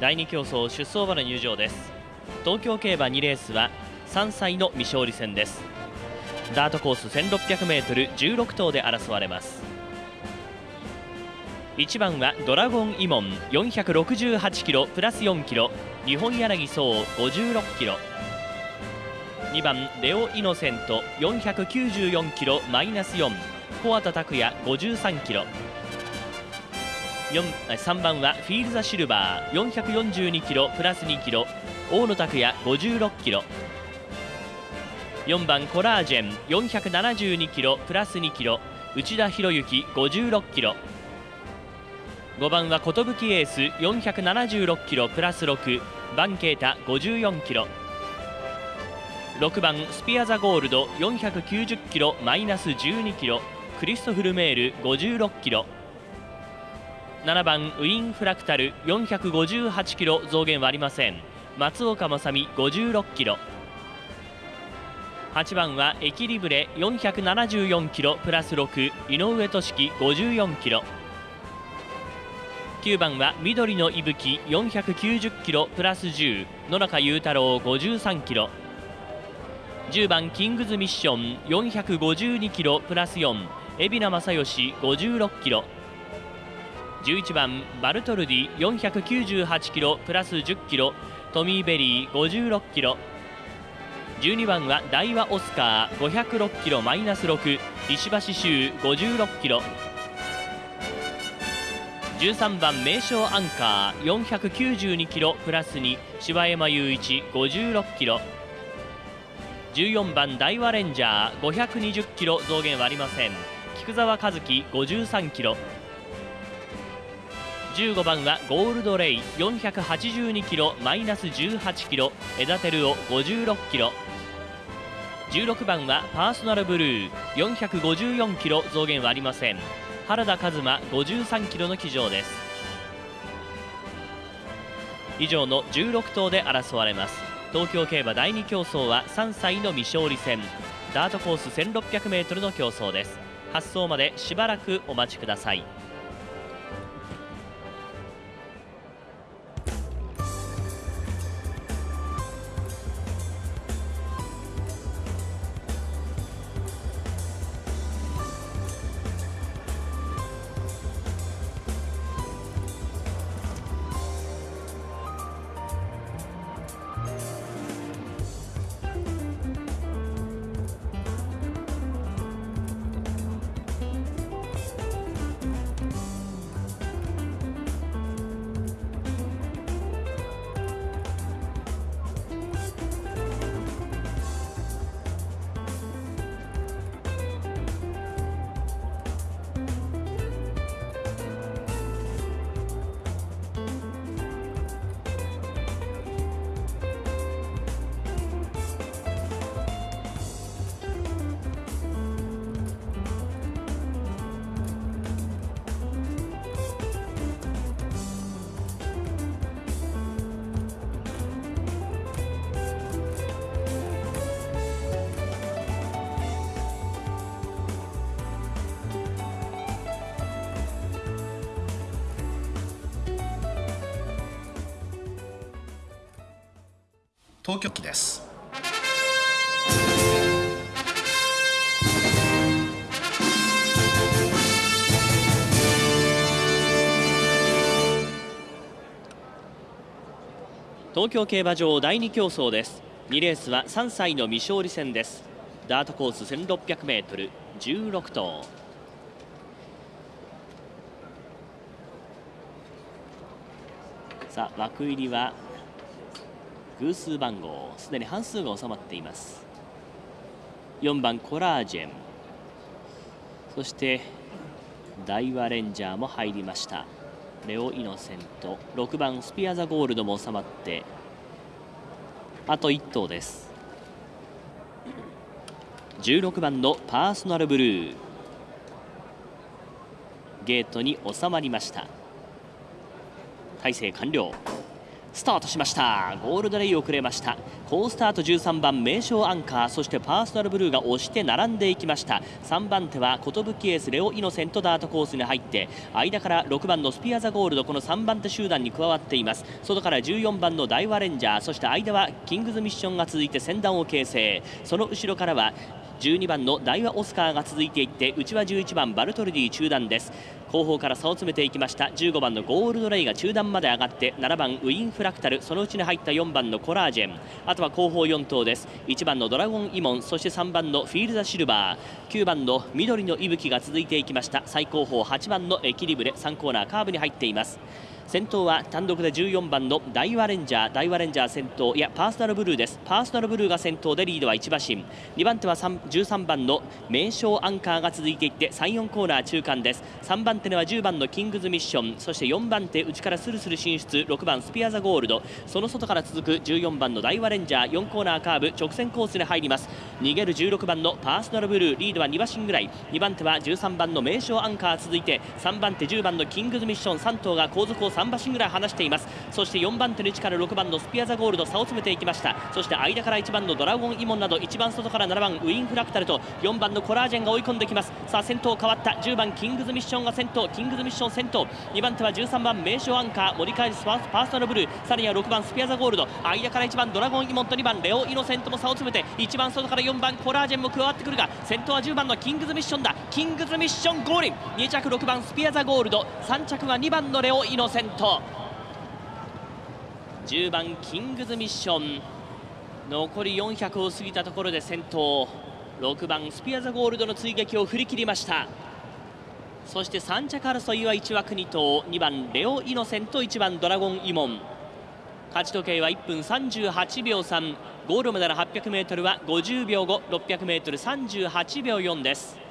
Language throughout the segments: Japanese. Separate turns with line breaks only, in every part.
第2競争出走馬の入場です。東京競馬2レースは3歳の未勝利戦です。ダートコース 1600m16 頭で争われます。1番はドラゴンイモン468キロプラス4キロ日本柳荘56キロ。2番レオイノセント494キロマイナス4小畑拓也53キロ。3番はフィールザシルバー。442キロプラス2キロ。大野拓也56キロ。4番コラージェン。472キロプラス2キロ。内田博之56キロ。5番は寿エース。476キロプラス6バンケータ54キロ。6番スピアザゴールド。490キロマイナス12キロ。クリストフルメール56キロ。7番ウィンフラクタル458キロ増減はありません。松岡正美56キロ。8番はエキリブレ474キロプラス6井上俊樹54キロ。9番は緑の息吹490キロプラス10野中裕太郎53キロ。10番キングズミッション452キロプラス4海老名正義56キロ。11番バルトルディ498キロプラス10キロトミーベリー56キロ。12番は大和オスカー506キロマイナス6石橋修56キロ。13番名称アンカー492キロプラス2柴山雄一56キロ。14番大和レンジャー520キロ増減はありません。菊沢和樹53キロ。15番はゴールドレイ482キロマイナス18キロ枝照夫56キロ。16番はパーソナルブルー454キロ増減はありません。原田和馬53キロの騎乗です。以上の16頭で争われます。東京競馬第2競争は3歳の未勝利戦。ダートコース 1600m の競争です。発走までしばらくお待ちください。
東京機です。
東京競馬場第2競争です。2レースは3歳の未勝利戦です。ダートコース 1600m16 頭。さあ枠入りは偶数番号すでに半数が収まっています。4番コラージェン。そして大和レンジャーも入りました。レオ・イノセント。6番スピアザゴールドも収まってあと1頭です。16番のパーソナルブルー。ゲートに収まりました。体勢完了。スタートしました。ゴールドレイ遅れました。好スタート13番名称アンカーそしてパーソナルブルーが押して並んでいきました。3番手は寿エースレオイノセントダートコースに入って間から6番のスピアザゴールドこの3番手集団に加わっています。外から14番のダイワレンジャーそして間はキングズミッションが続いて先団を形成。その後ろからは12番のダイワオスカーが続いていって内は11番バルトルディ中段です。後方から差を詰めていきました。15番のゴールドレイが中段まで上がって7番ウィンフラクタルそのうちに入った4番のコラージェン。あとは後方4頭です。1番のドラゴンイモンそして3番のフィールザシルバー。9番の緑の息吹が続いていきました。最後方8番のエキリブレ3コーナーカーブに入っています。先頭は単独で14番のダイワレンジャーダイワレンジャー先頭いやパーソナルブルーです。パーソナルブルーが先頭でリードは1馬身2番手は13番の名称アンカーが続いていって34コーナー中間です。3番手には10番のキングズミッション。そして4番手内からスルスル進出。6番スピアザゴールド。その外から続く14番のダイワレンジャー。4コーナーカーブ直線コースに入ります。逃げる16番のパーソナルブルー。リードは2馬身ぐらい。2番手は13番の名称アンカー続いて3番手10番のキングズミッション。3頭が後続を3馬身ぐらい離しています。そして4番手の位置から6番のスピアザゴールド差を詰めていきました。そして間から1番のドラゴンイモンなど一番外から7番ウィンフラクタルと4番のコラージェンが追い込んできます。さあ先頭変わった。10番キングズミッションが先頭。キングズミッション先頭。2番手は13番名称アンカー盛り返すパーソナルブルー。さらには6番スピアザゴールド。間から1番ドラゴンイモンと2番レオイノセントも差を詰めて一番外から4番コラージェンも加わってくるが先頭は10番のキングズミッションだ。キングズミッションゴール2着6番スピアザゴールド。3着は2番のレオイノセント。10番キングズミッション。残り400を過ぎたところで先頭。6番スピアザゴールドの追撃を振り切りました。そして3着争いは1枠2頭。2番レオ・イノセント。1番ドラゴン・イモン。勝ち時計は1分38秒3ゴールまでの 800m は50秒後 600m38 秒4です。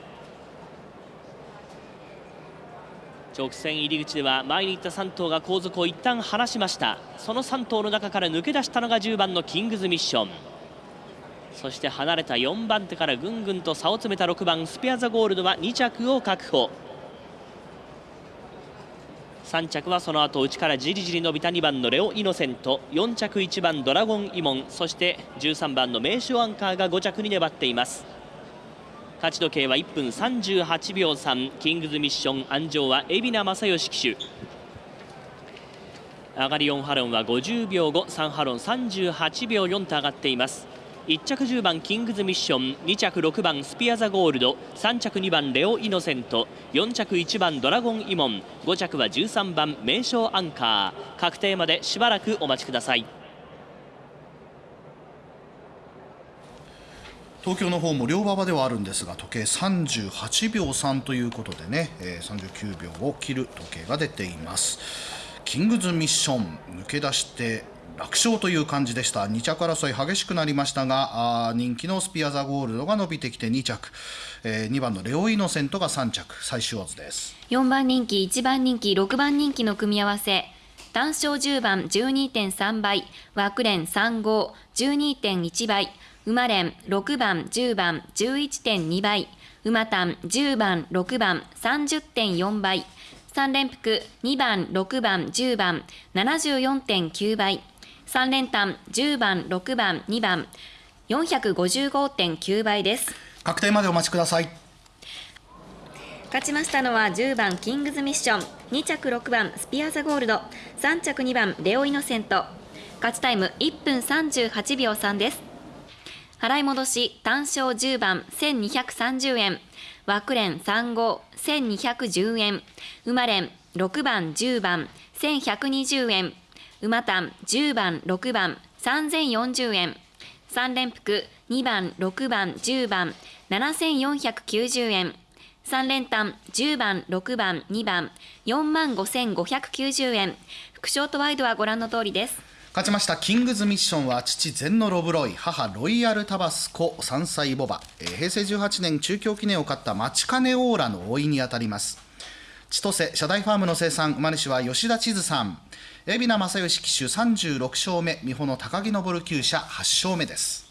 直線入り口では前に行った3頭が後続を一旦離しました。その3頭の中から抜け出したのが10番のキングズミッション。そして離れた4番手からぐんぐんと差を詰めた6番スペアザゴールドは2着を確保。3着はその後内からじりじり伸びた2番のレオ・イノセント。4着1番ドラゴン・イモン。そして13番の名手アンカーが5着に粘っています。勝ち時計は1分38秒3キングズミッション安城は海老名正義騎手。上がり4ハロンは50秒後3ハロン38秒4と上がっています。1着10番キングズミッション。2着6番スピアザゴールド。3着2番レオイノセント。4着1番ドラゴンイモン。5着は13番名称アンカー。確定までしばらくお待ちください。
東京の方も両馬場ではあるんですが時計38秒3ということでね、えー、39秒を切る時計が出ています。キングズミッション抜け出して楽勝という感じでした。2着争い激しくなりましたが人気のスピアザゴールドが伸びてきて2着、えー、2番のレオイノセントが3着。最終オズです。
4番人気1番人気6番人気の組み合わせ。単勝10番12.3倍枠連3号12.1倍。馬連6番、10番、11.2倍、馬単10番、6番、30.4倍、3連複2番、6番、10番、74.9倍、3連単10番、6番、2番、455.9倍です。
確定までお待ちください。
勝ちましたのは10番キングズミッション。2着6番スピアザゴールド。3着2番レオイノセント。勝ちタイム1分38秒3です払い戻し単勝10番1230円。枠連3号1210円。馬連6番10番1120円。馬単10番6番3040円。3連複2番6番10番7490円。3連単10番6番2番4万5590円。副賞とワイドはご覧の通りです。
勝ちました。キングズミッションは父ゼンノロブロイ。母ロイヤルタバスコ。3歳ボバ、えー、平成18年中京記念を勝ったマチカネオーラの老いにあたります。千歳社大ファームの生産。馬主は吉田千鶴さん。海老名正義騎手36勝目。美穂の高木昇厩舎8勝目です。